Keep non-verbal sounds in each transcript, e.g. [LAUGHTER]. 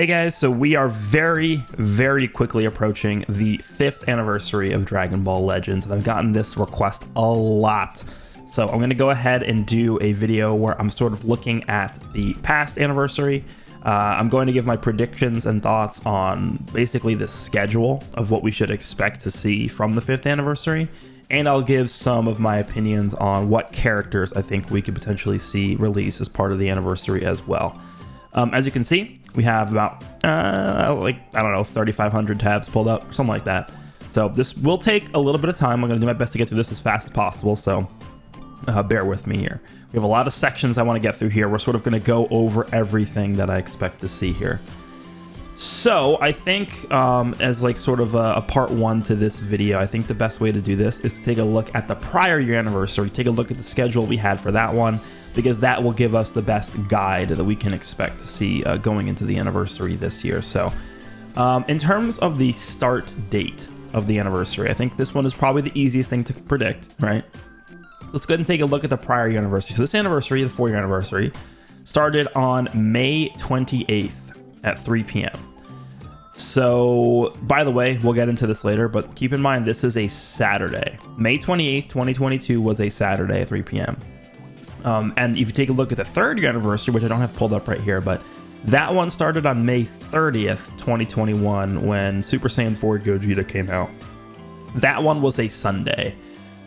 Hey guys, so we are very, very quickly approaching the fifth anniversary of Dragon Ball Legends, and I've gotten this request a lot. So I'm to go ahead and do a video where I'm sort of looking at the past anniversary. Uh, I'm going to give my predictions and thoughts on basically the schedule of what we should expect to see from the fifth anniversary, and I'll give some of my opinions on what characters I think we could potentially see release as part of the anniversary as well. Um, as you can see, we have about, uh, like, I don't know, 3,500 tabs pulled up, something like that. So this will take a little bit of time. I'm going to do my best to get through this as fast as possible, so uh, bear with me here. We have a lot of sections I want to get through here. We're sort of going to go over everything that I expect to see here. So I think um, as like sort of a, a, part one to this video, I think the best way to do this is to take a look at the prior year anniversary, take a look at the schedule we had for that one, because that will give us the best guide that we can expect to see uh, going into the anniversary this year. So um, in terms of the start date of the anniversary, I think this one is probably the easiest thing to predict, right? So let's go ahead and take a look at the prior anniversary. So this anniversary, the four year anniversary, started on May 28th at 3 p.m. So, by the way, we'll get into this later, but keep in mind this is a Saturday. May 28th, 2022 was a Saturday at 3 p.m. Um, and if you take a look at the third year anniversary, which I don't have pulled up right here, but that one started on May 30th, 2021, when Super Saiyan 4 Gogeta came out. That one was a Sunday.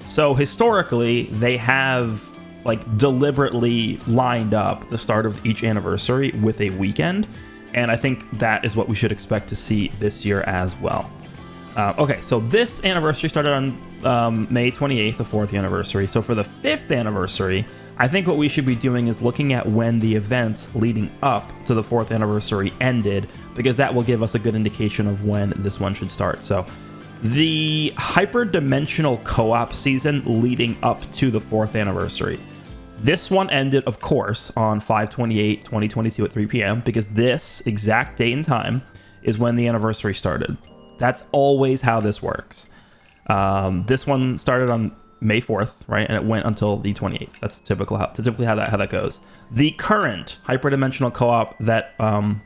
So historically, they have like deliberately lined up the start of each anniversary with a weekend. And I think that is what we should expect to see this year as well. Uh, okay, so this anniversary started on um, May 28th, the fourth anniversary. So for the fifth anniversary, I think what we should be doing is looking at when the events leading up to the fourth anniversary ended, because that will give us a good indication of when this one should start. So the hyperdimensional co-op season leading up to the fourth anniversary. This one ended, of course, on 528 2022 at 3 p.m. because this exact date and time is when the anniversary started. That's always how this works. Um, this one started on May 4th, right? And it went until the 28th. That's typical how, typically how that how that goes. The current hyperdimensional co-op that um,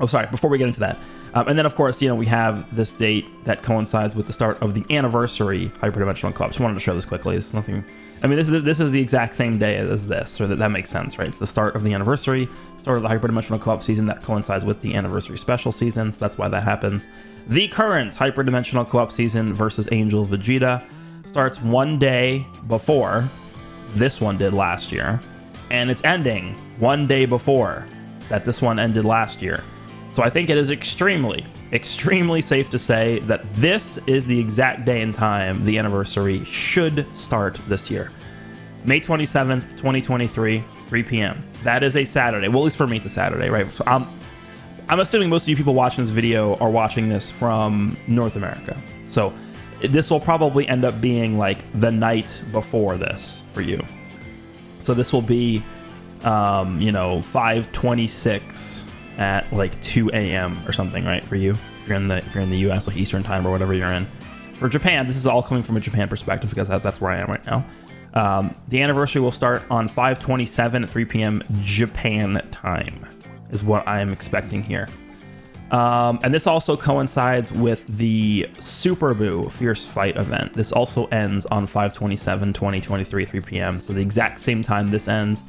Oh, sorry, before we get into that. Um, and then, of course, you know, we have this date that coincides with the start of the anniversary hyperdimensional co-op. Just wanted to show this quickly. It's nothing... I mean, this is this is the exact same day as this, so that, that makes sense, right? It's the start of the anniversary, start of the hyperdimensional co-op season that coincides with the anniversary special seasons. That's why that happens. The current hyperdimensional co-op season versus Angel Vegeta starts one day before this one did last year, and it's ending one day before that this one ended last year. So I think it is extremely, extremely safe to say that this is the exact day and time the anniversary should start this year. May 27th, 2023, 3 p.m. That is a Saturday. Well, at least for me, it's a Saturday, right? So I'm, I'm assuming most of you people watching this video are watching this from North America. So this will probably end up being like the night before this for you. So this will be, um, you know, 526 at like 2 a.m. or something, right? For you, if you're in the if you're in the U.S. like Eastern Time or whatever you're in. For Japan, this is all coming from a Japan perspective because that, that's where I am right now. Um, the anniversary will start on 5:27 at 3 p.m. Japan time, is what I am expecting here. Um, and this also coincides with the Super Buu Fierce Fight event. This also ends on 5:27 2023 3 p.m. So the exact same time this ends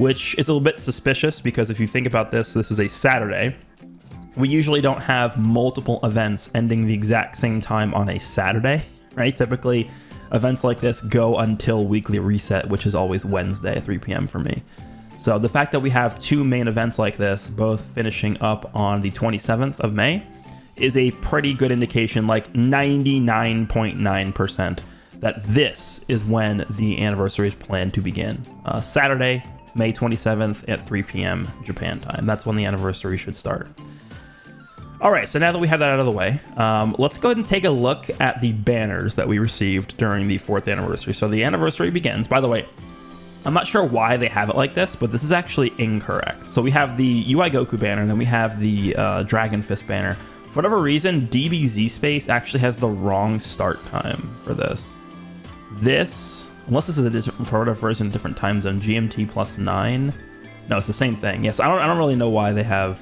which is a little bit suspicious because if you think about this, this is a Saturday. We usually don't have multiple events ending the exact same time on a Saturday, [LAUGHS] right? Typically, events like this go until weekly reset, which is always Wednesday at 3 p.m. for me. So the fact that we have two main events like this, both finishing up on the 27th of May, is a pretty good indication, like 99.9%, percent that this is when the anniversary is planned to begin. Uh, Saturday, May 27th at 3 p.m. Japan time. That's when the anniversary should start. All right, so now that we have that out of the way, um, let's go ahead and take a look at the banners that we received during the fourth anniversary. So the anniversary begins, by the way, I'm not sure why they have it like this, but this is actually incorrect. So we have the UI Goku banner, and then we have the uh, Dragon Fist banner. For whatever reason, DBZ Space actually has the wrong start time for this. This Unless this is a different, for whatever different time zone. GMT plus 9. No, it's the same thing. Yes, I don't, I don't really know why they have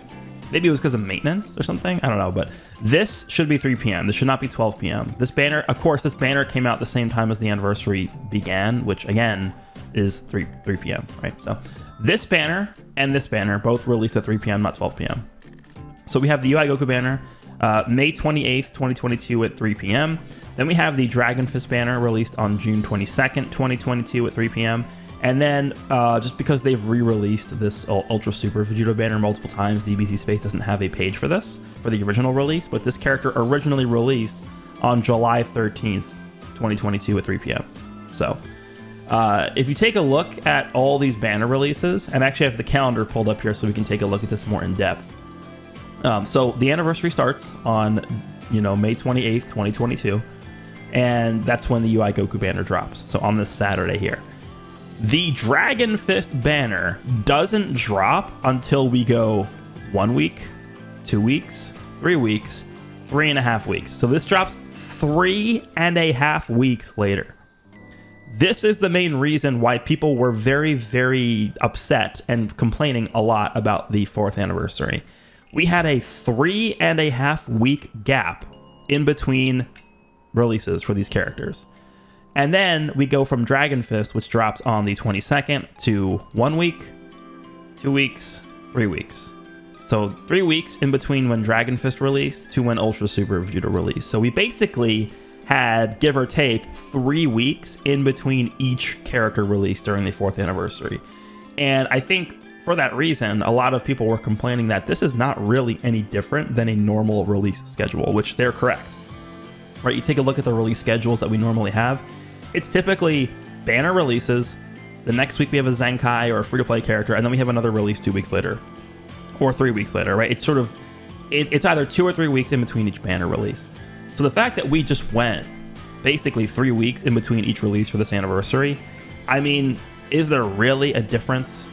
Maybe it was because of maintenance or something. I don't know, but this should be 3 p.m. This should not be 12 p.m. This banner, of course, this banner came out the same time as the anniversary began, which again is 3 3 p.m. Right. So this banner and this banner both released at 3 p.m., not 12 p.m. So we have the UI Goku banner, uh, May 28th, 2022 at 3 p.m. Then we have the Dragon Fist banner released on June 22nd, 2022 at 3 p.m. And then, uh, just because they've re-released this Ultra Super Vegito banner multiple times, DBZ Space doesn't have a page for this, for the original release, but this character originally released on July 13th, 2022 at 3 p.m. So, uh, if you take a look at all these banner releases, and actually I have the calendar pulled up here so we can take a look at this more in depth. Um, so the anniversary starts on, you know, May 28th, 2022, and that's when the UI Goku banner drops. So on this Saturday here. The Dragon Fist banner doesn't drop until we go one week, two weeks, three weeks, three and a half weeks. So this drops three and a half weeks later. This is the main reason why people were very, very upset and complaining a lot about the fourth anniversary. We had a three and a half week gap in between releases for these characters. And then we go from Dragon Fist, which drops on the 22nd, to one week, two weeks, three weeks. So three weeks in between when Dragon Fist released to when Ultra Super Vegito released. So we basically had, give or take, three weeks in between each character release during the fourth anniversary. And I think for that reason, a lot of people were complaining that this is not really any different than a normal release schedule, which they're correct. Right? You take a look at the release schedules that we normally have, it's typically banner releases. The next week we have a Zenkai or a free to play character, and then we have another release two weeks later or three weeks later, right? It's sort of, it, it's either two or three weeks in between each banner release. So the fact that we just went basically three weeks in between each release for this anniversary, I mean, is there really a difference?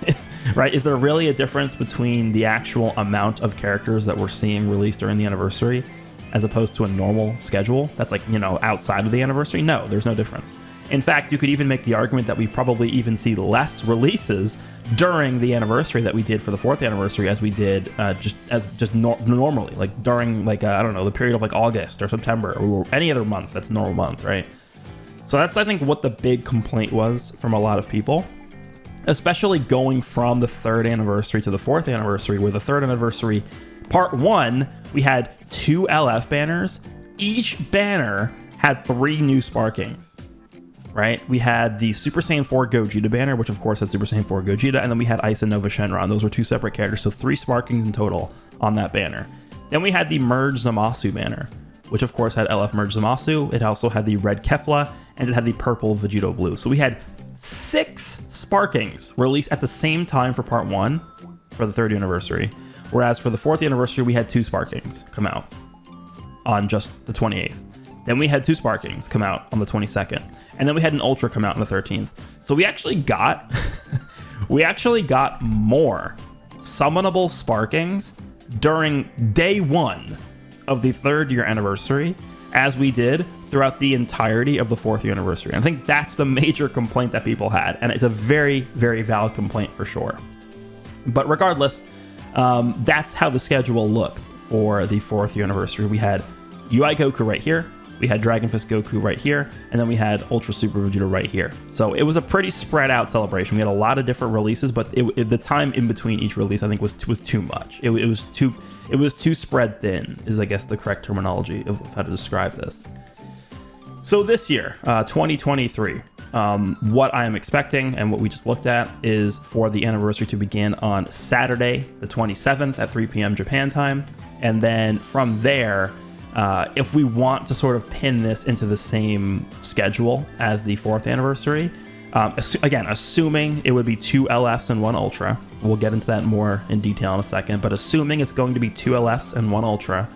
[LAUGHS] right? Is there really a difference between the actual amount of characters that we're seeing released during the anniversary as opposed to a normal schedule that's like, you know, outside of the anniversary? No, there's no difference. In fact, you could even make the argument that we probably even see less releases during the anniversary that we did for the fourth anniversary as we did uh, just as just nor normally, like during like uh, I don't know the period of like August or September or any other month that's normal month, right? So that's I think what the big complaint was from a lot of people, especially going from the third anniversary to the fourth anniversary, where the third anniversary part one we had two LF banners. Each banner had three new sparkings, right? We had the Super Saiyan 4 Gogeta banner, which of course had Super Saiyan 4 Gogeta, and then we had Eis and Nuova Shenron. Those were two separate characters, so three sparkings in total on that banner. Then we had the Merge Zamasu banner, which of course had LF Merge Zamasu. It also had the red Kefla, and it had the purple Vegito Blue. So we had six sparkings released at the same time for part one for the third anniversary. Whereas for the fourth anniversary, we had two Sparkings come out on just the 28th. Then we had two Sparkings come out on the 22nd. And then we had an Ultra come out on the 13th. So we actually got [LAUGHS] we actually got more summonable Sparkings during day one of the third year anniversary as we did throughout the entirety of the fourth year anniversary. And I think that's the major complaint that people had. And it's a very, very valid complaint for sure. But regardless, um, that's how the schedule looked for the fourth year anniversary. We had UI Goku right here, we had Dragon Fist Goku right here, and then we had Ultra Super Vegito right here. So it was a pretty spread out celebration. We had a lot of different releases, but it, it, the time in between each release, I think, was was too much. It, it, was too it was too spread thin, is I guess the correct terminology of how to describe this. So this year, uh, 2023, um, what I am expecting and what we just looked at is for the anniversary to begin on Saturday, the 27th at 3 p.m. Japan time. And then from there, uh, if we want to sort of pin this into the same schedule as the fourth anniversary, um, assu again, assuming it would be two LFs and one Ultra, we'll get into that more in detail in a second, but assuming it's going to be two LFs and one Ultra,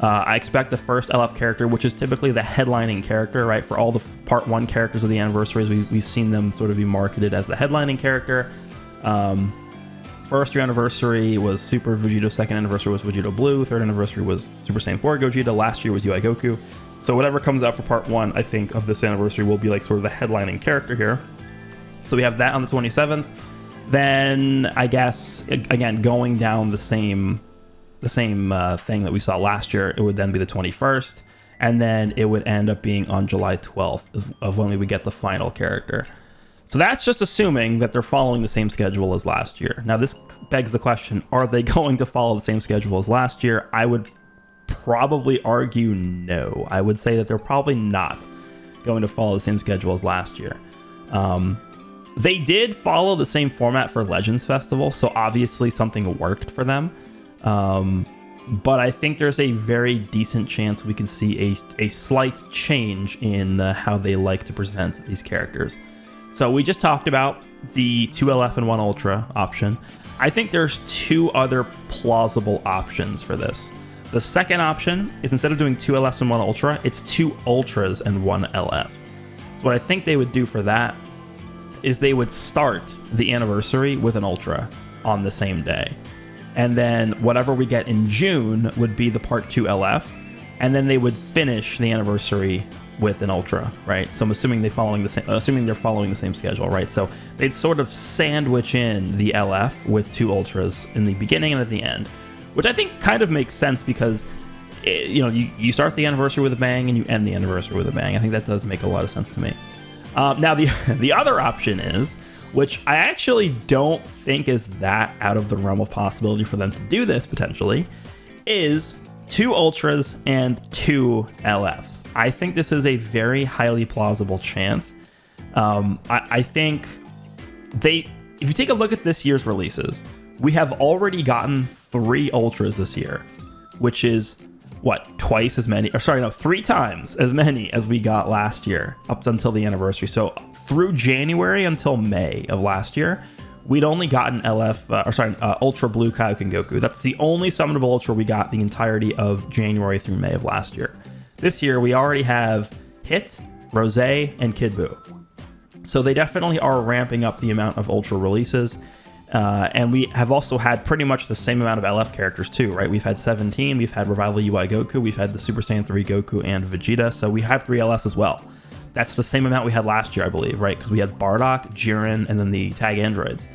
uh, I expect the first LF character, which is typically the headlining character, right? For all the part one characters of the anniversaries, we, we've seen them sort of be marketed as the headlining character. Um, first year anniversary was Super Vegito, second anniversary was Vegito Blue, third anniversary was Super Saiyan 4 Gogeta, last year was UI Goku. So whatever comes out for part one, I think, of this anniversary will be like sort of the headlining character here. So we have that on the 27th. Then I guess again going down the same the same uh, thing that we saw last year, it would then be the 21st, and then it would end up being on July 12th of, of when we would get the final character. So that's just assuming that they're following the same schedule as last year. Now this begs the question: Are they [LAUGHS] going to follow the same schedule as last year? I would probably argue no. I would say that they're probably not going to follow the same schedule as last year. Um, they did follow the same format for Legends Festival, so obviously something worked for them. Um, but I think there's a very decent chance we can see a, a slight change in uh, how they like to present these characters. So we just talked about the 2LF and 1 Ultra option. I think there's two other plausible options for this. The second option is instead of doing two LFs and one Ultra, it's two Ultras and one LF. So what I think they would do for that is they would start the anniversary with an Ultra on the same day. And then whatever we get in June would be the part 2 LF. And then they would finish the anniversary with an ultra, right? So I'm assuming they following the same, assuming they're following the same schedule, right? So they'd sort of sandwich in the LF with two ultras in the beginning and at the end which I think kind of makes sense because it, eh, you know you, you start the anniversary with a bang and you end the anniversary with a bang. I think that does make a lot of sense to me. Um, now the [LAUGHS] the other option is, which I actually don't think is that out of the realm of possibility for them to do this potentially, is two ultras and two LFs. I think this is a very highly plausible chance. Um, I, I think they, if you take a look at this year's releases, we have already gotten three ultras this year, which is what twice as many or sorry no three times as many as we got last year up until the anniversary so through january until may of last year we'd only gotten lf uh, or sorry uh, ultra blue kaioken goku that's the only summonable ultra we got the entirety of january through may of last year this year we already have hit rose and kid buu so they definitely are ramping up the amount of ultra releases uh, and we have also had pretty much the same amount of LF characters too, right? We've had 17, we've had Revival UI Goku, we've had the Super Saiyan 3 Goku and Vegeta, so we have three LS as well. That's the same amount we had last year, I believe, right? Because we had Bardock, Jiren, and then the tag androids.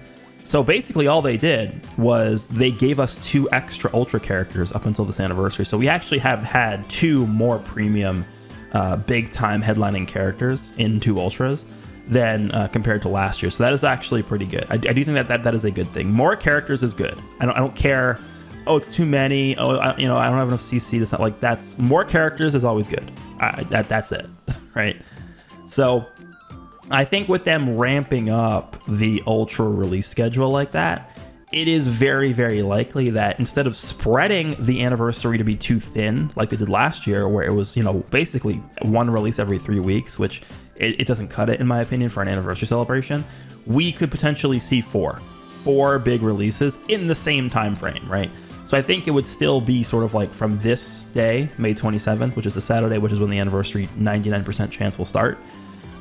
So basically, all they did was they gave us two extra Ultra characters up until this anniversary. So we actually have had two more premium, uh, big time headlining characters in two Ultras than uh, compared to last year. So that is actually pretty good. I, I, do think that, that that is a good thing. More characters is good. I don't I don't care. Oh, it's too many. Oh, I, you know I don't have enough CC. That's not like that's more characters is always good. I, that that's it, [LAUGHS] right? So I think with them ramping up the ultra release schedule like that, it is very, very likely that instead of spreading the anniversary to be too thin, like they did last year, where it was, you know, basically one release every three weeks, which it, it doesn't cut it in my opinion for an anniversary celebration. We could potentially see four, four big releases in the same time frame, right? So I think it would still be sort of like from this day, May 27th, which is a Saturday, which is when the anniversary 99% chance will start.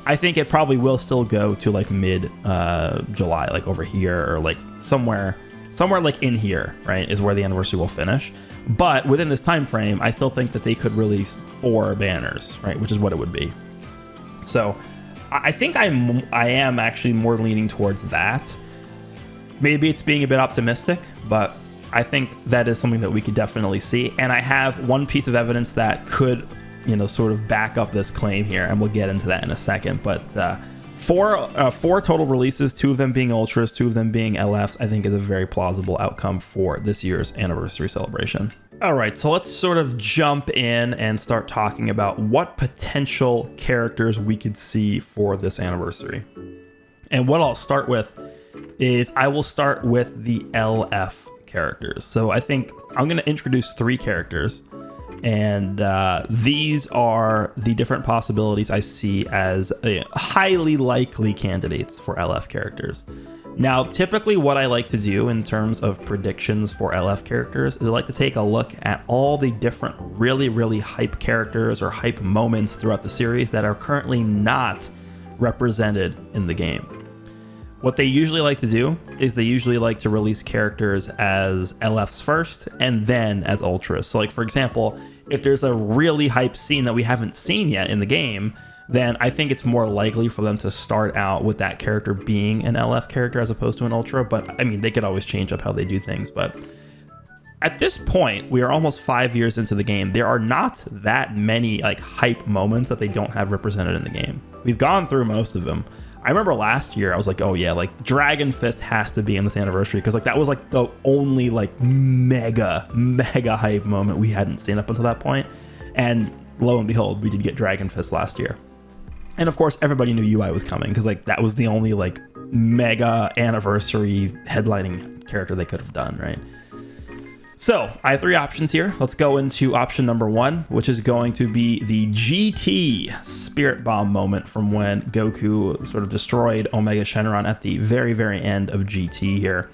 I think it probably will still go to like mid uh, July, like over here or like somewhere, somewhere like in here, right, is where the anniversary will finish. But within this time frame, I still think that they could release four banners, right, which is what it would be. So I think I'm I am actually more leaning towards that. Maybe it's being a bit optimistic, but I think that is something that we could definitely see. And I have one piece of evidence that could, you know, sort of back up this claim here, and we'll get into that in a second. But uh, four uh, four total releases, two of them being ultras, two of them being LFs, I think is a very plausible outcome for this year's anniversary celebration. All right, so let's sort of jump in and start talking about what potential characters we could see for this anniversary. And what I'll start with is I will start with the LF characters. So I think I'm going to introduce three characters, and uh, these are the different possibilities I see as uh, highly likely candidates for LF characters. Now, typically what I like to do in terms of predictions for LF characters is I like to take a look at all the different really, really hype characters or hype moments throughout the series that are currently not represented in the game. What they usually like to do is they usually like to release characters as LFs first and then as Ultras. So like for example, if there's a really hype scene that we haven't seen yet in the game, then I think it's more likely for them to start out with that character being an LF character as opposed to an Ultra. But I mean, they could always change up how they do things. But at this point, we are almost five years into the game. There are not that many like hype moments that they don't have represented in the game. We've gone through most of them. I remember last year I was like, oh yeah, like Dragon Fist has to be in this anniversary because like that was like the only like mega mega hype moment we hadn't seen up until that point. And lo and behold, we did get Dragon Fist last year. And of course, everybody knew UI was coming because like that was the only like mega anniversary headlining character they could have done, right? So I have three options here. Let's go into option number one, which is going to be the GT Spirit Bomb moment from when Goku sort of destroyed Omega Shenron at the very, very end of GT here.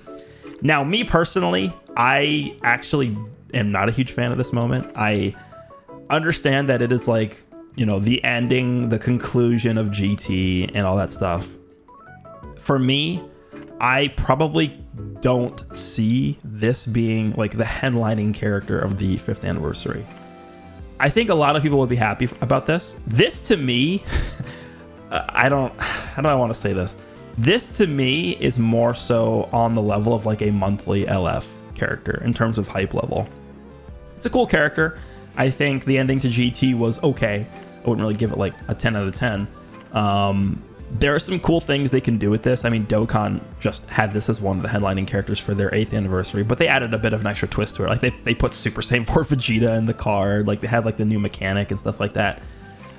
Now, me personally, I actually am not a huge fan of this moment. I understand that it is like you know, the ending, the conclusion of GT and all that stuff. For me, I probably don't see this being like the headlining character of the fifth anniversary. I think a lot of people would be happy about this. This to me, [LAUGHS] I don't, [SIGHS] how do I want to say this? This to me is more so on the level of like a monthly LF character in terms of hype level. It's a cool character. I think the ending to GT was okay. I wouldn't really give it like a 10 out of 10. Um, there are some cool things they can do with this. I mean, Dokkan just had this as one of the headlining characters for their 8th anniversary, but they added a bit of an extra twist to it. Like, they, they put Super Saiyan 4 [LAUGHS] Vegeta in the card. Like, they had, like, the new mechanic and stuff like that.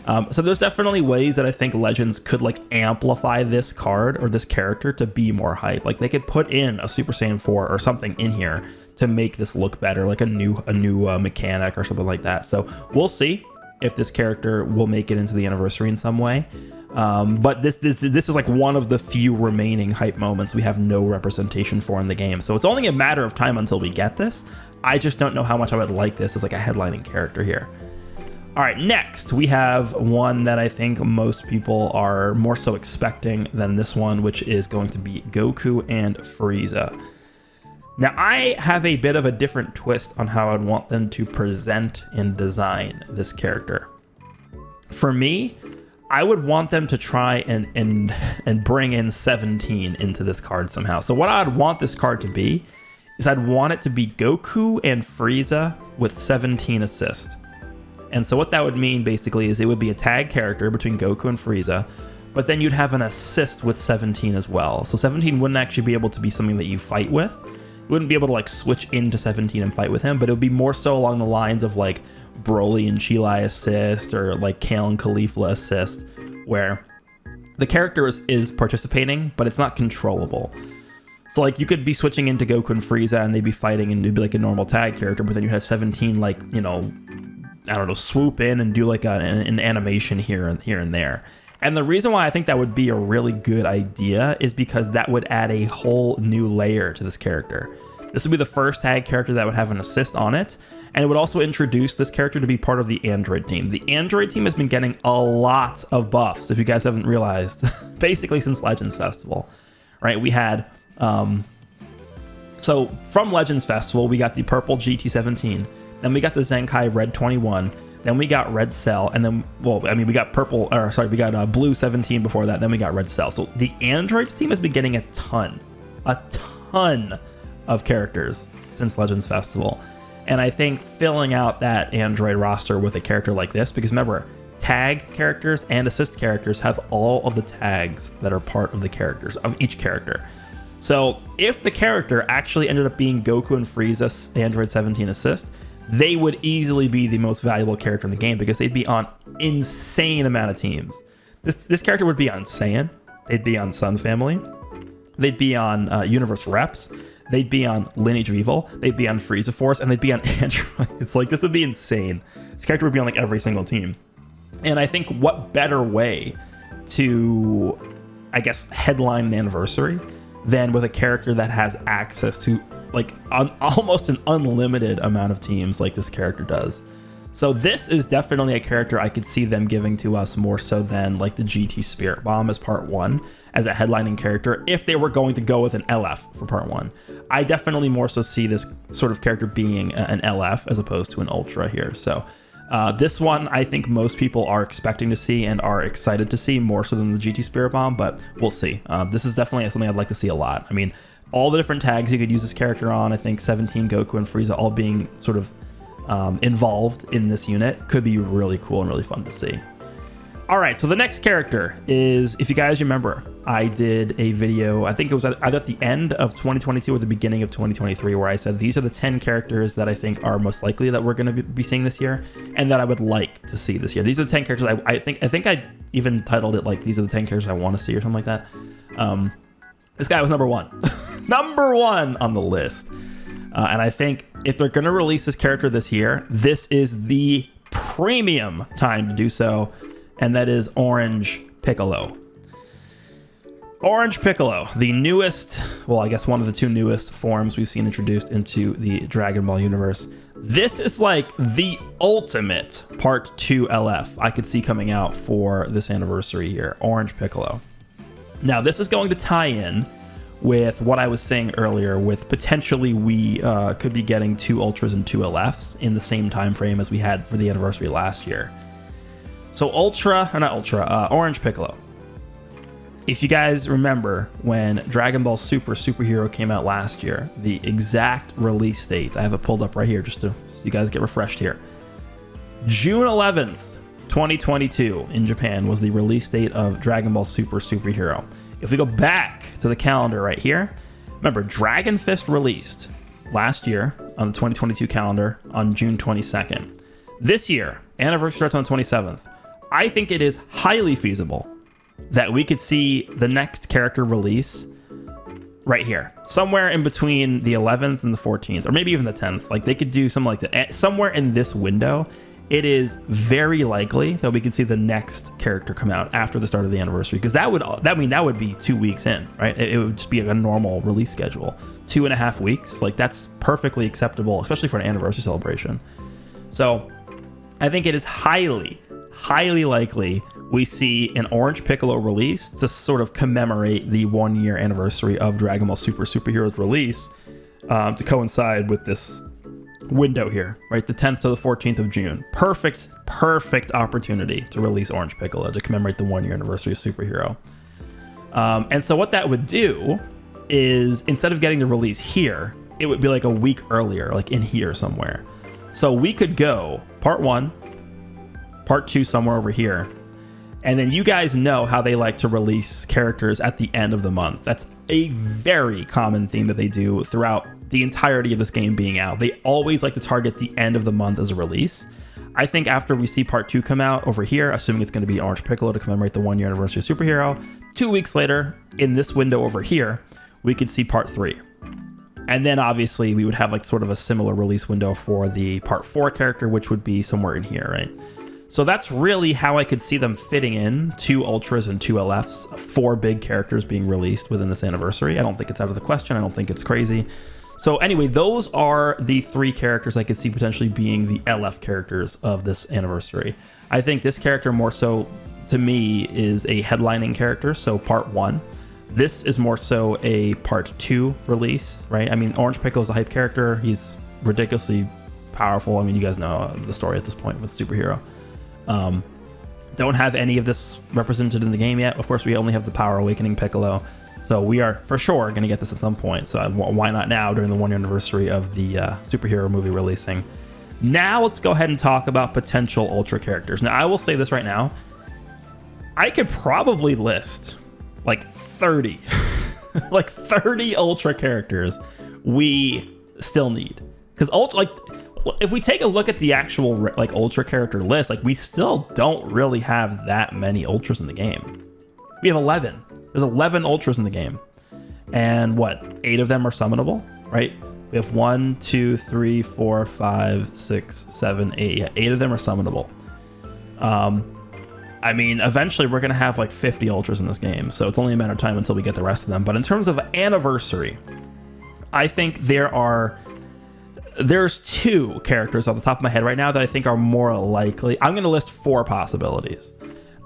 Um, so there's definitely ways that I think Legends could, like, amplify this card or this character to be more hype. Like, they could put in a Super Saiyan 4 or something in here to make this look better, like a new a new uh, mechanic or something like that. So we'll see if this character will make it into the anniversary in some way. Um, but this, this this is like one of the few remaining hype moments we have no representation for in the game. So it's only a matter of time until we get this. I just don't know how much I would like this as like a headlining character here. All right, next we have one that I think most people are more so expecting than this one, which is going to be Goku and Frieza. Now, I have a bit of a different twist on how I'd want them to present and design this character. For me, I would want them to try and and and bring in 17 into this card somehow. So what I'd want this card to be is I'd want it to be Goku and Frieza with 17 assist. And so what that would mean basically is it would be a tag character between Goku and Frieza, but then you'd have an assist with 17 as well. So 17 wouldn't actually be able to be something that you fight with, you wouldn't be able to like switch into 17 and fight with him, but it would be more so along the lines of like Broly and Cheelai assist or like Kale and Caulifla assist, where the character is, is participating, but it's not controllable. So like you could be switching into Goku and Frieza and they'd be fighting and it'd be like a normal tag character, but then you have 17 like, you know, I don't know, swoop in and do like a, an, an animation here and here and there. And the reason why I think that would be a really good idea is because that would add a whole new layer to this character. This would be the first tag character that would have an assist on it, and it would also introduce this character to be part of the Android team. The Android team has been getting a lot of buffs, if you guys haven't realized, [LAUGHS] basically since Legends Festival, right? We had, um, so from Legends Festival, we got the purple GT17, then we got the Zenkai Red 21, then we got Red Cell, and then, well, I mean, we got purple, or sorry, we got uh, Blue 17 before that, then we got Red Cell. So the Androids team has been getting a ton, a ton of characters since Legends Festival. And I think filling out that Android roster with a character like this, because remember, tag characters and assist characters have all of the tags that are part of the characters, of each character. So if the character actually ended up being Goku and Frieza's Android 17 assist, they would easily be the most valuable character in the game because they'd be on insane amount of teams. This this character would be on Saiyan, they'd be on Sun Family, they'd be on uh, Universe Reps, they'd be on Lineage of Evil, they'd be on Frieza Force, and they'd be on [LAUGHS] Android. It's like this would be insane. This character would be on like every single team. And I think what better way to, I guess, headline the anniversary than with a character that has access to like [LAUGHS] almost an unlimited amount of teams like this character does. So this is definitely a character I could see them giving to us more so than like the GT Spirit Bomb as part one as a headlining character if they were going to go with an LF for part one. I definitely more so see this sort of character being an LF as opposed to an Ultra here. So Uh, this one, I think most people are expecting to see and are excited to see more so than the GT Spirit Bomb, but we'll see. Uh, this is definitely something I'd like to see a lot. I mean, all the different tags you could use this character on, I think 17, Goku, and Frieza all being sort of um, involved in this unit could be really cool and really fun to see. All right, so the next character is, if you guys remember, I did a video, I think it was either at the end of 2022 or the beginning of 2023, where I said these are the 10 characters that I think are most likely that we're going to be seeing this year and that I would like to see this year. These are the 10 characters I, I think, I think I even titled it like, these are the 10 characters I want to see or something like that. Um, this guy was number one, [LAUGHS] number one on the list. Uh, and I think if they're going to release this character this year, this is the premium time to do so and that is Orange Piccolo. Orange Piccolo, the newest, well, I guess one of the two newest forms we've seen introduced into the Dragon Ball universe. This is like the ultimate Part 2 LF I could see coming out for this anniversary here, Orange Piccolo. Now, this is going to tie in with what I was saying earlier, with potentially we uh, could be getting two Ultras and two LFs in the same time frame as we had for the anniversary last year. So Ultra, or not Ultra, uh, Orange Piccolo. If you guys remember when Dragon Ball Super Superhero came out last year, the exact release date, I have it pulled up right here just to so you guys get refreshed here. June 11th, 2022 in Japan was the release date of Dragon Ball Super Superhero. If we go back to the calendar right here, remember Dragon Fist released last year on the 2022 calendar on June 22nd. This year, anniversary starts on the 27th. I think it is highly feasible that we could see the next character release right here, somewhere in between the 11th and the 14th, or maybe even the 10th. Like they could do something like that eh, somewhere in this window. It is very likely that we could see the next character come out after the start of the anniversary, because that would that mean that would be two weeks in, right? It, it would just be a normal release schedule, two and a half weeks. Like that's perfectly acceptable, especially for an anniversary celebration. So, I think it is highly, highly likely we see an Orange Piccolo release to sort of commemorate the one year anniversary of Dragon Ball Super Superheroes release um, to coincide with this window here, right? The 10th to the 14th of June. Perfect, perfect opportunity to release Orange Piccolo to commemorate the one year anniversary of Superhero. Um, and so what that would do is instead of getting the release here, it would be like a week earlier, like in here somewhere. So we could go part one, part two somewhere over here. And then you guys know how they like to release characters at the end of the month. That's a very common theme that they do throughout the entirety of this game being out. They always like to target the end of the month as a release. I think after we see part two come out over here, assuming it's going to be Orange Piccolo to commemorate the one year anniversary of Superhero, two weeks later, in this window over here, we could see part three. And then obviously we would have like sort of a similar release window for the part four character, which would be somewhere in here, right? So that's really how I could see them fitting in two Ultras and two LFs, four big characters being released within this anniversary. I don't think it's out of the question. I don't think it's crazy. So anyway, those are the three characters I could see potentially being the LF characters of this anniversary. I think this character more so, to me, is a headlining character, so part one. This is more so a part two release, right? I mean, Orange Piccolo is a hype character. He's ridiculously powerful. I mean, you guys know the story at this point with superhero. Um, don't have any of this represented in the game yet. Of course, we only have the Power Awakening Piccolo. So we are for sure going to get this at some point. So why not now during the one year anniversary of the uh, superhero movie releasing? Now let's go ahead and talk about potential Ultra characters. Now I will say this right now. I could probably list like 30, [LAUGHS] like 30 Ultra characters we still need. Because Ultra, like if we take a look at the actual like ultra character list, like we still don't really have that many ultras in the game. We have 11. There's 11 ultras in the game. And what, eight of them are summonable, right? We have one, two, three, four, five, six, seven, eight. Yeah, eight of them are summonable. Um, I mean, eventually we're going to have like 50 ultras in this game. So it's only a matter of time until we get the rest of them. But in terms of anniversary, I think there are there's two characters off the top of my head right now that I think are more likely. I'm going to list four possibilities.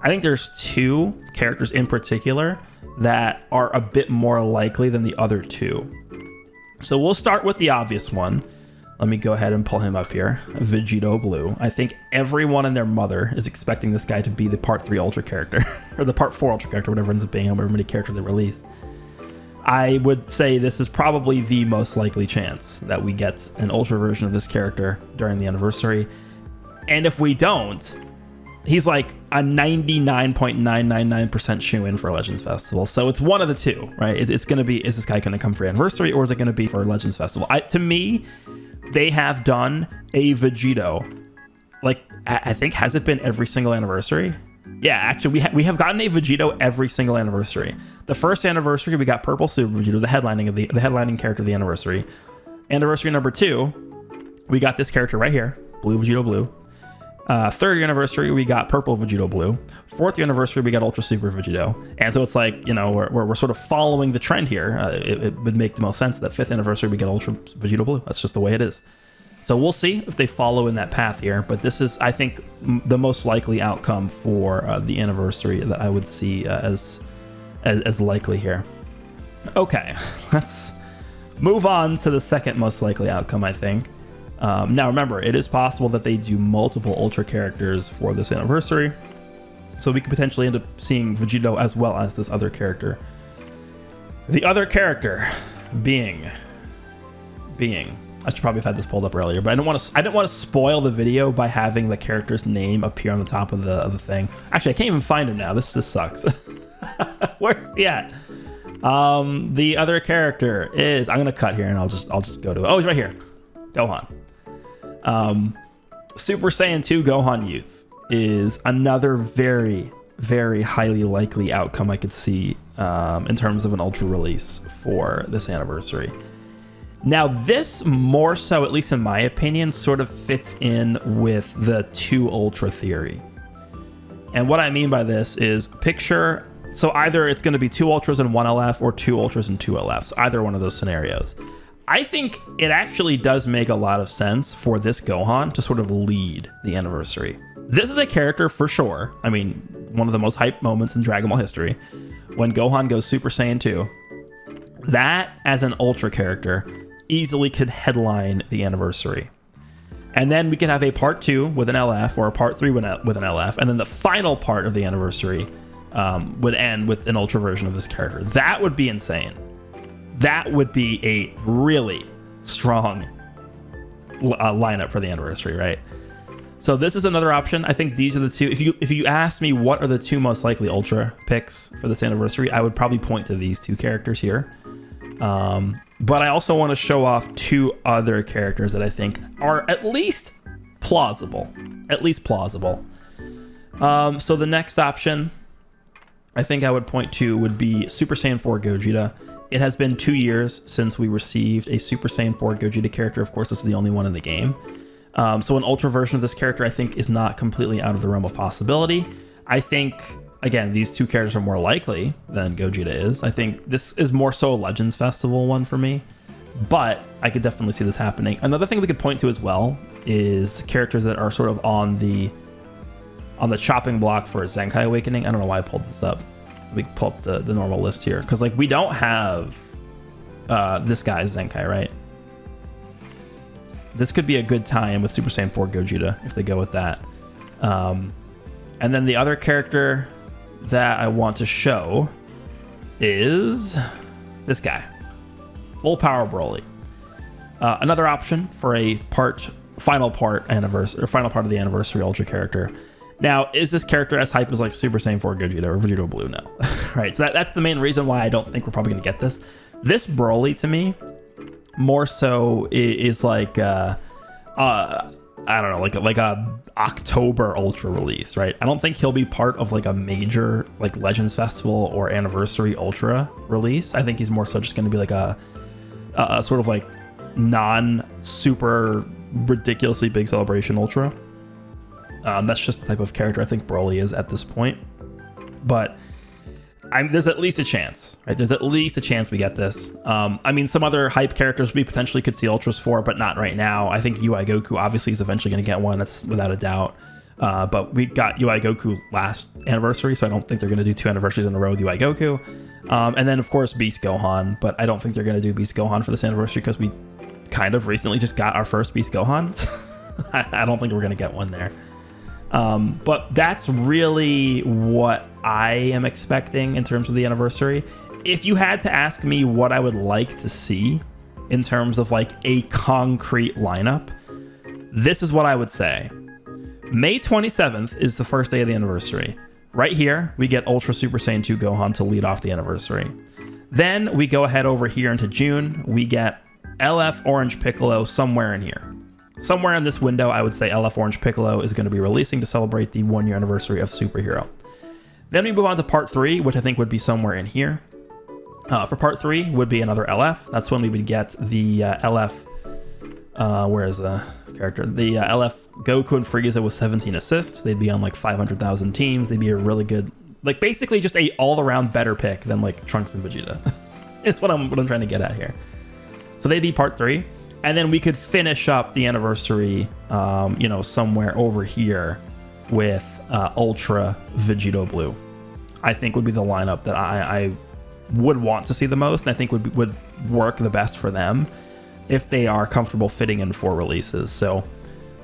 I think there's two characters in particular that are a bit more likely than the other two. So we'll start with the obvious one. Let me go ahead and pull him up here. Vegito Blue. I think everyone and their mother is expecting this guy to be the Part 3 Ultra character, [LAUGHS] or the Part 4 Ultra character, whatever ends up being, however many characters they release. I would say this is probably the most likely chance that we get an Ultra version of this character during the anniversary. And if we don't, he's like a 99.999% shoe in for Legends Festival. So it's one of the two, right? it's going to be is this guy going to come for anniversary or is it going to be for Legends Festival? I, to me, they have done a Vegito. Like, I think, has it been every single anniversary? Yeah, actually, we, ha- we have gotten a Vegito every single anniversary. The first anniversary, we got Purple Super Vegito, the headlining of the the headlining character of the anniversary. Anniversary number two, we got this character right here, Blue Vegito Blue. Uh, third anniversary, we got Purple Vegito Blue. Fourth anniversary, we got Ultra Super Vegito. And so it's like, you know, we're, we're, we're sort of following the trend here. Uh, it, it, would make the most sense that fifth anniversary, we get Ultra Vegito Blue. That's just the way it is. So we'll see if they follow in that path here. But this is, I think, the most likely outcome for uh, the anniversary that I would see uh, as, as, as likely here. Okay, [LAUGHS] let's move on to the second most likely outcome, I think. Um, now, remember, it is possible that they do multiple Ultra characters for this anniversary. So we could potentially end up seeing Vegito as well as this other character. The other character being... Being... I should probably have had this pulled up earlier, but I didn't want to. I didn't want to spoil the video by having the character's name appear on the top of the of the thing. Actually, I can't even find him now. This this sucks. [LAUGHS] Where's he at? Um, the other character is. I'm gonna cut here and I'll just I'll just go to it. Oh, he's right here. Gohan. Um, Super Saiyan 2 Gohan Youth is another very, very highly likely outcome I could see um, in terms of an Ultra release for this anniversary. Now, this more so, at least in my opinion, sort of fits in with the two Ultra theory. And what I mean by this is picture so either it's going to be two ultras and one LF or two ultras and two LFs, either one of those scenarios. I think it actually does make a lot of sense for this Gohan to sort of lead the anniversary. This is a character for sure. I mean, one of the most hype moments in Dragon Ball history when Gohan goes Super Saiyan 2. That, as an Ultra character, easily could headline the anniversary. And then we can have a part two with an LF or a part three with an LF. And then the final part of the anniversary um, would end with an Ultra version of this character. That would be insane that would be a really strong uh, lineup for the anniversary, right? So this is another option. I think these are the two. If you if you ask me what are the two most likely Ultra picks for this anniversary, I would probably point to these two characters here. Um, but I also want to show off two other characters that I think are at least plausible. At least plausible. Um, so the next option I think I would point to would be Super Saiyan 4 Gogeta. It has been two years since we received a Super Saiyan 4 Gogeta character. Of course, this is the only one in the game. Um, so an Ultra version of this character, I think, is not completely out of the realm of possibility. I think, again, these two characters are more likely than Gogeta is. I think this is more so a Legends Festival one for me, but I could definitely see this happening. Another thing we could point to as well is characters that are sort of on the on the chopping block for Zenkai Awakening. I don't know why I pulled this up we pull up the, the normal list here because like we don't have uh, this guy's Zenkai, right? This could be a good tie-in with Super Saiyan 4 Gogeta if they go with that. Um, and then the other character that I want to show is this guy, Full Power Broly. Uh, another option for a part, final part anniversary, or final part of the anniversary Ultra character now, is this character as hype as like Super Saiyan 4 Gogeta or Vegito Blue? No. [LAUGHS] right, so that, that's the main reason why I don't think we're probably going to get this. This Broly, to me, more so is, is like, uh, uh, I don't know, like like a October Ultra release, right? I don't think he'll be part of like a major like Legends Festival or Anniversary Ultra release. I think he's more so just going to be like a, a sort of like non super ridiculously big celebration Ultra. Um, that's just the type of character I think Broly is at this point. But I'm, there's at least a chance, right? There's at least a chance we get this. Um, I mean, some other hype characters we potentially could see Ultras for, but not right now. I think UI Goku obviously is eventually going to get one. That's without a doubt. Uh, but we got UI Goku last anniversary, so I don't think they're going to do two anniversaries in a row with UI Goku. Um, and then, of course, Beast Gohan, but I don't think they're going to do Beast Gohan for this anniversary because we kind of recently just got our first Beast Gohan. [LAUGHS] I, don't think we're gonna get one there. Um, but that's really what I am expecting in terms of the anniversary. If you had to ask me what I would like to see in terms of like a concrete lineup, this is what I would say. May 27th is the first day of the anniversary. Right here, we get Ultra Super Saiyan 2 Gohan to lead off the anniversary. Then we go ahead over here into June. We get LF Orange Piccolo somewhere in here. Somewhere in this window, I would say LF Orange Piccolo is going to be releasing to celebrate the one year anniversary of Superhero. Then we move on to part three, which I think would be somewhere in here. Uh, for part three would be another LF. That's when we would get the uh, LF. Uh, where is the character? The uh, LF Goku and Frieza with 17 assists. They'd be on like 500,000 teams. They'd be a really good, like basically just a all-around better pick than like Trunks and Vegeta. [LAUGHS] is what I'm what I'm trying to get at here. So they'd be part three, and then we could finish up the anniversary, um, you know, somewhere over here with uh, Ultra Vegito Blue. I think would be the lineup that I, I would want to see the most, and I think would would work the best for them if they are comfortable fitting in four releases. So,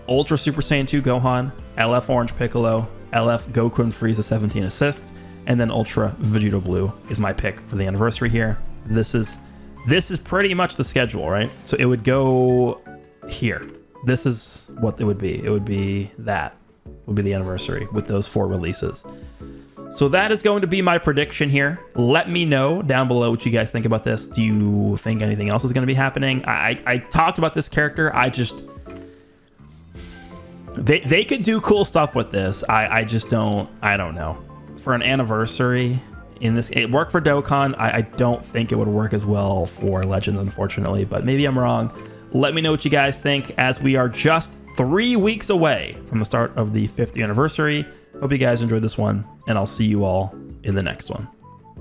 Ultra Super Saiyan 2 Gohan, LF Orange Piccolo, LF Goku and Frieza 17 assist, and then Ultra Vegito Blue is my pick for the anniversary here. This is this is pretty much the schedule, right? So it would go here. This is what it would be. It would be that would be the anniversary with those four releases. So that is going to be my prediction here. Let me know down below what you guys think about this. Do you think anything else is going to be happening? I, I talked about this character. I just... They, they could do cool stuff with this. I, I just don't... I don't know. For an anniversary, in this it worked for dokkan. I, I, don't think it would work as well for legends unfortunately but maybe i'm wrong. Let me know what you guys think as we are just three weeks away from the start of the 50th anniversary. Hope you guys enjoyed this one and i'll see you all in the next one